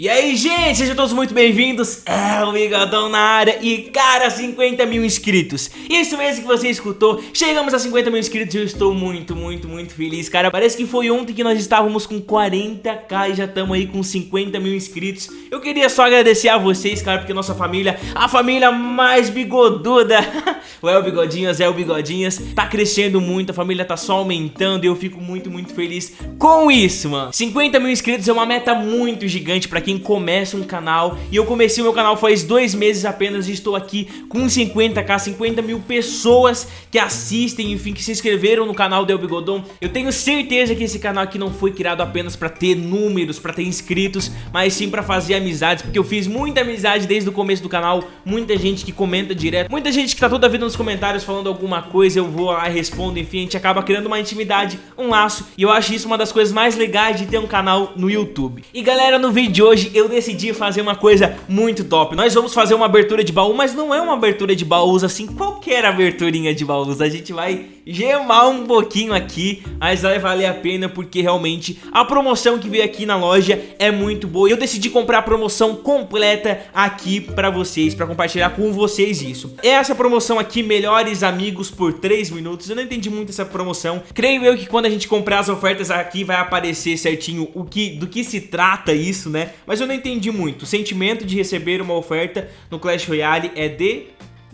E aí, gente, sejam todos muito bem-vindos. É o Bigodão na área e, cara, 50 mil inscritos. Isso mesmo que você escutou. Chegamos a 50 mil inscritos e eu estou muito, muito, muito feliz, cara. Parece que foi ontem que nós estávamos com 40k e já estamos aí com 50 mil inscritos. Eu queria só agradecer a vocês, cara, porque nossa família, a família mais bigoduda, o El Bigodinhas, El Bigodinhas, tá crescendo muito, a família tá só aumentando e eu fico muito, muito feliz com isso, mano. 50 mil inscritos é uma meta muito gigante pra quem começa um canal. E eu comecei o meu canal faz dois meses apenas e estou aqui com 50k, 50 mil pessoas que assistem, enfim, que se inscreveram no canal do El Bigodon. Eu tenho certeza que esse canal aqui não foi criado apenas pra ter números, pra ter inscritos Mas sim pra fazer amizades, porque eu fiz muita amizade desde o começo do canal. Muita gente que comenta direto, muita gente que tá toda vida nos comentários falando alguma coisa Eu vou lá e respondo, enfim, a gente acaba criando uma intimidade, um laço. E eu acho isso uma das coisas mais legais de ter um canal no YouTube. E galera, no vídeo de hoje eu decidi fazer uma coisa muito top. Nós vamos fazer uma abertura de baú, mas não é uma abertura de baús assim Qualquer aberturinha de baús. A gente vai gemar um pouquinho aqui Mas vai valer a pena porque realmente a promoção que veio aqui na loja é muito boa. E eu decidi comprar a promoção completa aqui pra vocês Pra compartilhar com vocês isso. Essa promoção aqui, melhores amigos por 3 minutos Eu não entendi muito essa promoção Creio eu que quando a gente comprar as ofertas aqui vai aparecer certinho o que, do que se trata isso, né? Mas eu não entendi muito. O sentimento de receber uma oferta no Clash Royale é de...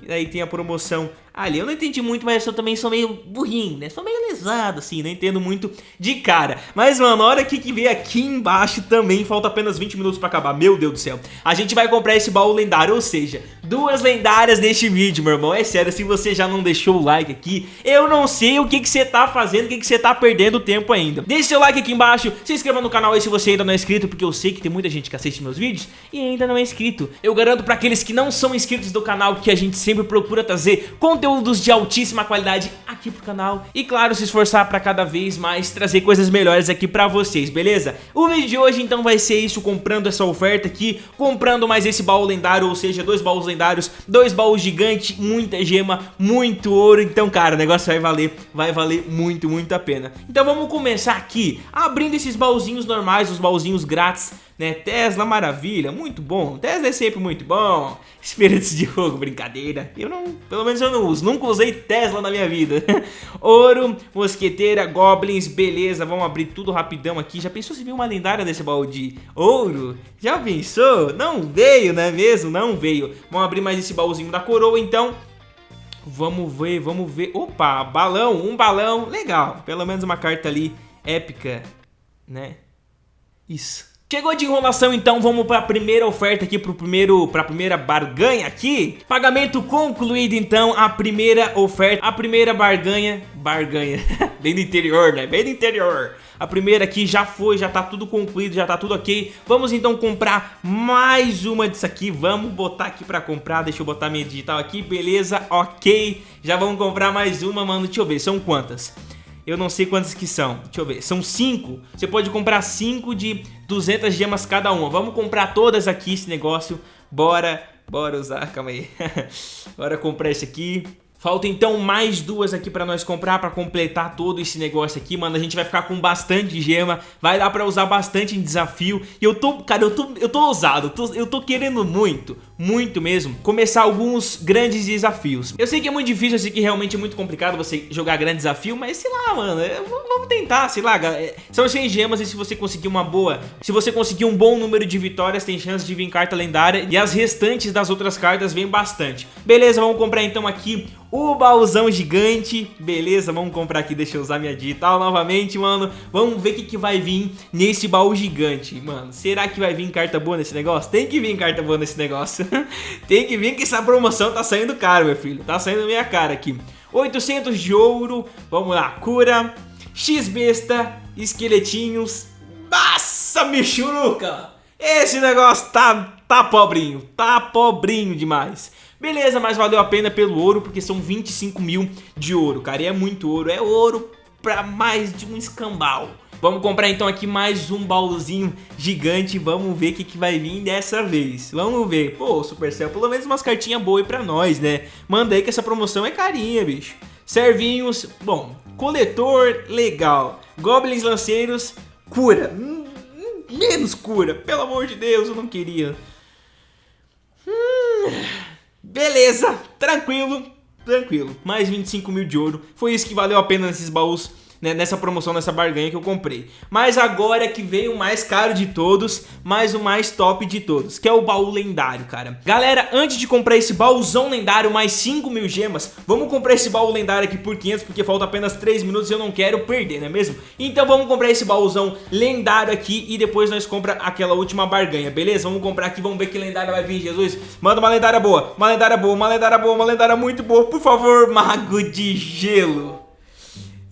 E aí tem a promoção ali. Eu não entendi muito, mas eu também sou meio burrinho, né? Sou meio lesado, assim, não entendo muito de cara. Mas, mano, a hora que, que vem aqui embaixo também, falta apenas 20 minutos pra acabar. Meu Deus do céu. A gente vai comprar esse baú lendário, ou seja, duas lendárias neste vídeo, meu irmão. É sério, se você já não deixou o like aqui, eu não sei o que que você tá fazendo, o que que você tá perdendo tempo ainda. Deixe seu like aqui embaixo, se inscreva no canal aí se você ainda não é inscrito, porque eu sei que tem muita gente que assiste meus vídeos e ainda não é inscrito. Eu garanto pra aqueles que não são inscritos do canal que a gente sempre procura trazer conteúdo conteúdos de altíssima qualidade aqui pro canal e claro, se esforçar para cada vez mais trazer coisas melhores aqui pra vocês, beleza? O vídeo de hoje então vai ser isso, comprando essa oferta aqui, comprando mais esse baú lendário, ou seja, dois baús lendários, dois baús gigantes, muita gema, muito ouro, então cara, o negócio vai valer, vai valer muito, muito a pena. Então vamos começar aqui, abrindo esses baúzinhos normais, os baúzinhos grátis né? Tesla, maravilha, muito bom. Tesla é sempre muito bom. Espíritos de fogo, brincadeira. Eu não, pelo menos eu não uso. Nunca usei Tesla na minha vida. Ouro, mosqueteira, goblins, beleza. Vamos abrir tudo rapidão aqui. Já pensou se viu uma lendária desse baú de ouro? Já pensou? Não veio, não é mesmo? Não veio. Vamos abrir mais esse baúzinho da coroa, então. Vamos ver, vamos ver. Opa, balão, um balão. Legal. Pelo menos uma carta ali épica, né? Isso. Chegou de enrolação, então vamos para a primeira oferta aqui, para primeiro, a primeira barganha aqui. Pagamento concluído, então, a primeira oferta, a primeira barganha, barganha, bem do interior, né? Bem do interior. A primeira aqui já foi, já tá tudo concluído, já tá tudo ok. Vamos então comprar mais uma disso aqui. Vamos botar aqui pra comprar. Deixa eu botar minha digital aqui, beleza, ok. Já vamos comprar mais uma, mano. Deixa eu ver, são quantas? Eu não sei quantas que são. Deixa eu ver. São cinco. Você pode comprar cinco de 200 gemas cada uma. Vamos comprar todas aqui esse negócio. Bora, bora usar. Calma aí. bora comprar esse aqui. Falta então mais duas aqui pra nós comprar pra completar todo esse negócio aqui, mano. A gente vai ficar com bastante gema, vai dar pra usar bastante em desafio. E eu tô, cara, eu tô, eu tô ousado, eu tô, eu tô querendo muito, muito mesmo, começar alguns grandes desafios. Eu sei que é muito difícil, eu sei que realmente é muito complicado você jogar grande desafio, mas sei lá, mano, vamos tentar, sei lá. É, são 100 gemas e se você conseguir uma boa, se você conseguir um bom número de vitórias, tem chance de vir carta lendária. E as restantes das outras cartas vêm bastante. Beleza, vamos comprar então aqui o baúzão gigante, beleza, vamos comprar aqui, deixa eu usar minha digital novamente, mano Vamos ver o que, que vai vir nesse baú gigante, mano Será que vai vir carta boa nesse negócio? Tem que vir carta boa nesse negócio Tem que vir que essa promoção tá saindo caro, meu filho. Tá saindo minha cara aqui. 800 de ouro, vamos lá, cura. X-besta, esqueletinhos. Nossa, michuruca! Esse negócio tá, tá pobrinho, tá pobrinho demais. Beleza, mas valeu a pena pelo ouro, porque são 25 mil de ouro, cara. E é muito ouro, é ouro pra mais de um escambau. Vamos comprar então aqui mais um baúzinho gigante. Vamos ver o que, que vai vir dessa vez. Vamos ver. Pô, Supercell, pelo menos umas cartinhas boas pra nós, né? Manda aí que essa promoção é carinha, bicho. Servinhos, bom Coletor, legal. Goblins lanceiros, cura. Hum, hum, Menos cura, pelo amor de Deus, eu não queria. Hum, beleza, tranquilo, tranquilo. Mais 25 mil de ouro, foi isso que valeu a pena nesses baús né, nessa promoção, nessa barganha que eu comprei. Mas agora é que veio o mais caro de todos, mas o mais top de todos, que é o baú lendário, cara. Galera, antes de comprar esse baúzão lendário mais 5 mil gemas, vamos comprar esse baú lendário aqui por 500, porque falta apenas 3 minutos e eu não quero perder, não é mesmo? Então vamos comprar esse baúzão lendário aqui e depois nós compra aquela última barganha, beleza? Vamos comprar aqui, vamos ver que lendária vai vir, Jesus. Manda uma lendária boa, uma lendária boa, uma lendária boa, uma lendária muito boa, por favor, mago de gelo.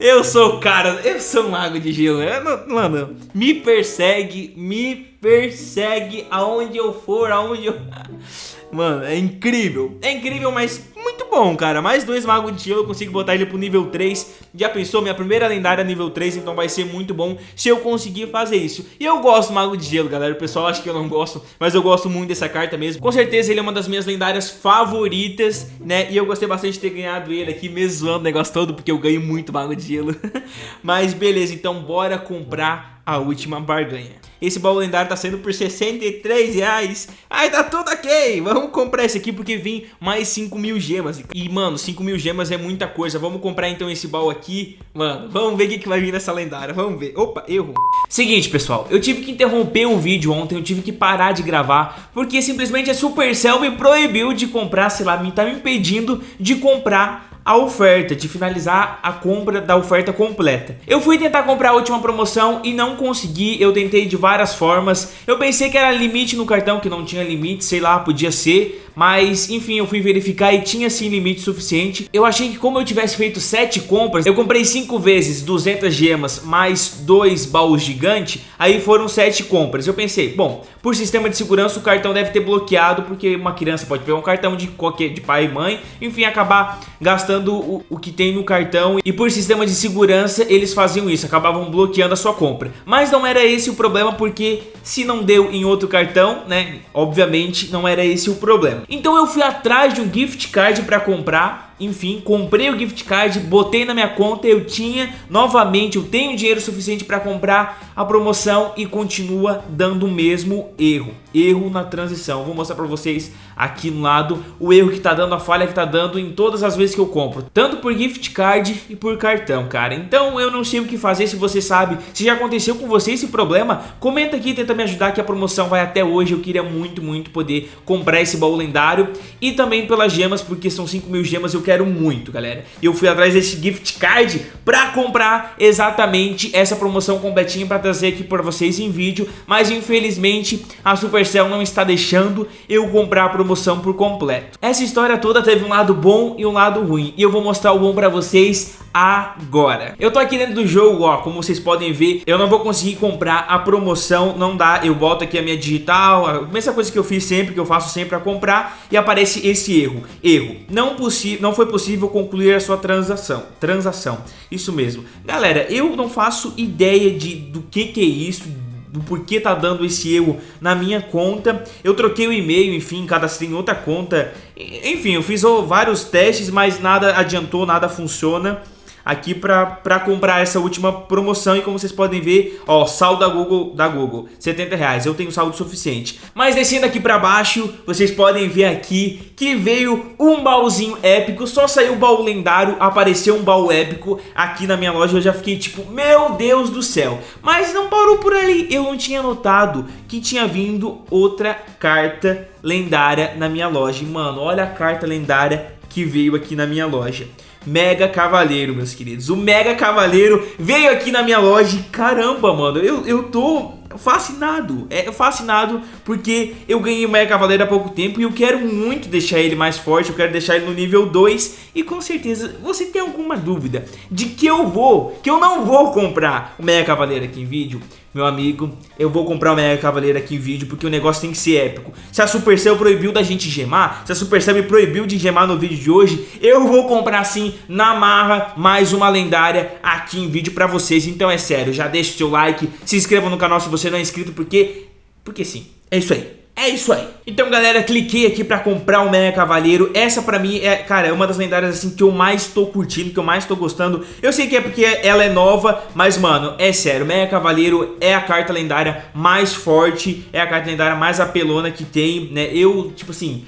Eu sou o cara, eu sou um mago de gelo. Não, mano, me persegue, me persegue aonde eu for, aonde eu... Mano, é incrível. É incrível, mas muito bom, cara. Mais dois magos de gelo, eu consigo botar ele pro nível 3. Já pensou? Minha primeira lendária nível 3, então vai ser muito bom se eu conseguir fazer isso. E eu gosto do mago de gelo, galera. O pessoal acha que eu não gosto, mas eu gosto muito dessa carta mesmo. Com certeza ele é uma das minhas lendárias favoritas, né? E eu gostei bastante de ter ganhado ele aqui, mesmo zoando o negócio todo, porque eu ganho muito mago de gelo. mas beleza, então bora comprar a última barganha. Esse baú lendário tá saindo por 63 reais. Ai, tá tudo ok. Vamos comprar esse aqui porque vem mais 5 mil gemas. E, mano, 5 mil gemas é muita coisa. Vamos comprar então esse baú aqui. Mano, vamos ver o que, que vai vir nessa lendária. Vamos ver. Opa, erro. Seguinte, pessoal. Eu tive que interromper o vídeo ontem. Eu tive que parar de gravar. Porque simplesmente a Supercell me proibiu de comprar, sei lá, me tá me impedindo de comprar a oferta, de finalizar a compra da oferta completa. Eu fui tentar comprar a última promoção e não consegui, eu tentei de várias formas. Eu pensei que era limite no cartão, que não tinha limite, sei lá, podia ser, mas enfim, eu fui verificar e tinha sim limite suficiente. Eu achei que como eu tivesse feito 7 compras, eu comprei 5 vezes 200 gemas mais 2 baús gigante, aí foram 7 compras. Eu pensei, bom, por sistema de segurança o cartão deve ter bloqueado, porque uma criança pode pegar um cartão de qualquer de pai e mãe, enfim, acabar gastando o, o que tem no cartão e por sistema de segurança eles faziam isso, acabavam bloqueando a sua compra. Mas não era esse o problema, porque se não deu em outro cartão, né, obviamente não era esse o problema. Então eu fui atrás de um gift card para comprar enfim, comprei o gift card, botei na minha conta, eu tinha, novamente, eu tenho dinheiro suficiente para comprar a promoção e continua dando o mesmo erro. Erro na transição. Vou mostrar para vocês aqui no lado o erro que tá dando, a falha que tá dando em todas as vezes que eu compro. Tanto por gift card e por cartão, cara. Então eu não sei o que fazer, se você sabe, se já aconteceu com você esse problema, comenta aqui e tenta me ajudar que a promoção vai até hoje. Eu queria muito, muito poder comprar esse baú lendário e também pelas gemas, porque são 5 mil gemas, eu quero muito, galera. Eu fui atrás desse gift card pra comprar exatamente essa promoção completinha pra trazer aqui pra vocês em vídeo, mas infelizmente a Supercell não está deixando eu comprar a promoção por completo. Essa história toda teve um lado bom e um lado ruim, e eu vou mostrar o bom pra vocês agora. Eu tô aqui dentro do jogo, ó, como vocês podem ver, eu não vou conseguir comprar a promoção, não dá, eu boto aqui a minha digital, a mesma coisa que eu fiz sempre, que eu faço sempre a comprar, e aparece esse erro. Erro, não, não foi possível concluir a sua transação, transação, isso mesmo. Galera, eu não faço ideia de, do que que é isso, do porquê tá dando esse erro na minha conta. Eu troquei o e-mail, enfim, cadastrei em outra conta. Enfim, eu fiz vários testes, mas nada adiantou, nada funciona aqui para comprar essa última promoção e como vocês podem ver, ó, saldo da Google, da Google, 70 reais, eu tenho saldo suficiente. Mas descendo aqui para baixo, vocês podem ver aqui que veio um baúzinho épico, só saiu o baú lendário, apareceu um baú épico aqui na minha loja, eu já fiquei tipo, meu Deus do céu. Mas não parou por ali, eu não tinha notado que tinha vindo outra carta lendária na minha loja. Mano, olha a carta lendária que veio aqui na minha loja. Mega Cavaleiro, meus queridos. O Mega Cavaleiro veio aqui na minha loja e caramba, mano, eu, eu tô fascinado, é fascinado porque eu ganhei o Mega Cavaleiro há pouco tempo e eu quero muito deixar ele mais forte, eu quero deixar ele no nível 2 e com certeza você tem alguma dúvida de que eu vou, que eu não vou comprar o Mega Cavaleiro aqui em vídeo, meu amigo, eu vou comprar o Mega Cavaleiro aqui em vídeo porque o negócio tem que ser épico. Se a Supercell proibiu da gente gemar, se a Supercell me proibiu de gemar no vídeo de hoje, eu vou comprar sim, na marra, mais uma lendária aqui em vídeo pra vocês. Então é sério, já deixa o seu like, se inscreva no canal se você não é inscrito, porque... Porque sim, é isso aí. É isso aí. Então, galera, cliquei aqui pra comprar o Mega Cavaleiro. Essa pra mim é, cara, é uma das lendárias assim que eu mais tô curtindo, que eu mais tô gostando. Eu sei que é porque ela é nova, mas, mano, é sério. Mega Cavaleiro é a carta lendária mais forte, é a carta lendária mais apelona que tem, né? Eu, tipo assim...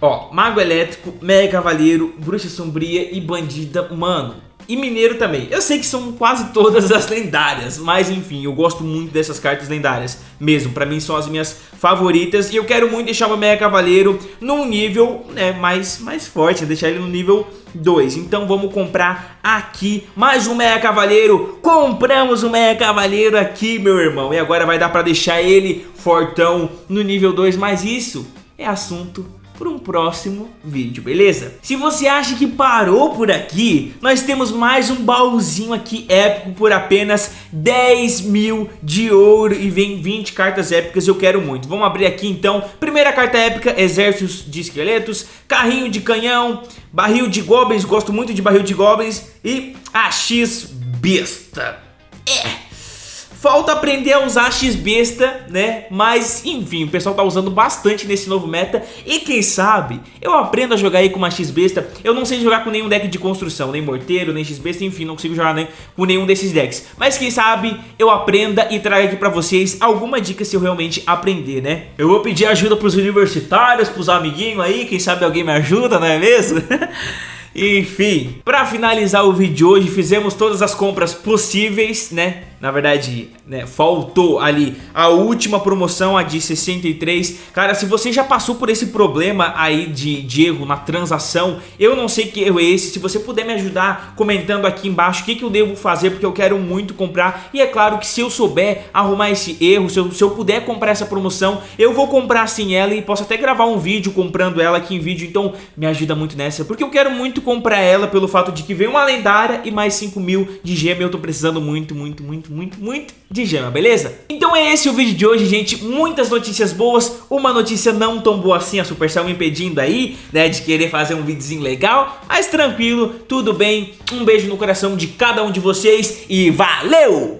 Ó, Mago Elétrico, Mega Cavaleiro, Bruxa Sombria e Bandida, mano e Mineiro também. Eu sei que são quase todas as lendárias, mas enfim, eu gosto muito dessas cartas lendárias mesmo. Pra mim são as minhas favoritas e eu quero muito deixar o Mega Cavaleiro num nível né, mais, mais forte, né, deixar ele no nível 2. Então vamos comprar aqui mais um Mega Cavaleiro. Compramos o Mega Cavaleiro aqui, meu irmão. E agora vai dar pra deixar ele fortão no nível 2, mas isso é assunto por um próximo vídeo, beleza? Se você acha que parou por aqui, nós temos mais um baúzinho aqui épico por apenas 10 mil de ouro e vem 20 cartas épicas, eu quero muito. Vamos abrir aqui então, primeira carta épica, exércitos de esqueletos, carrinho de canhão, barril de goblins, gosto muito de barril de goblins e a X-Besta. É... Falta aprender a usar X-Besta, né? Mas, enfim, o pessoal tá usando bastante nesse novo meta E quem sabe, eu aprendo a jogar aí com uma X-Besta Eu não sei jogar com nenhum deck de construção Nem Morteiro, nem X-Besta, enfim, não consigo jogar nem com nenhum desses decks Mas quem sabe, eu aprenda e traga aqui pra vocês alguma dica se eu realmente aprender, né? Eu vou pedir ajuda pros universitários, pros amiguinhos aí Quem sabe alguém me ajuda, não é mesmo? Enfim, pra finalizar o vídeo de hoje, fizemos todas as compras possíveis, né? Na verdade, né, faltou ali a última promoção, a de 63 Cara, se você já passou por esse problema aí de, de erro na transação Eu não sei que erro é esse, se você puder me ajudar comentando aqui embaixo o que, que eu devo fazer Porque eu quero muito comprar. E é claro que se eu souber arrumar esse erro, se eu, se eu puder comprar essa promoção Eu vou comprar sim ela e posso até gravar um vídeo comprando ela aqui em vídeo. Então me ajuda muito nessa, porque eu quero muito comprar ela pelo fato de que veio uma lendária e mais 5 mil de gema Eu tô precisando muito, muito, muito muito, muito, muito de gema, beleza? Então é esse o vídeo de hoje, gente. Muitas notícias boas, uma notícia não tão boa assim, a Supercell me impedindo aí, né, de querer fazer um videozinho legal. Mas tranquilo, tudo bem. Um beijo no coração de cada um de vocês e valeu!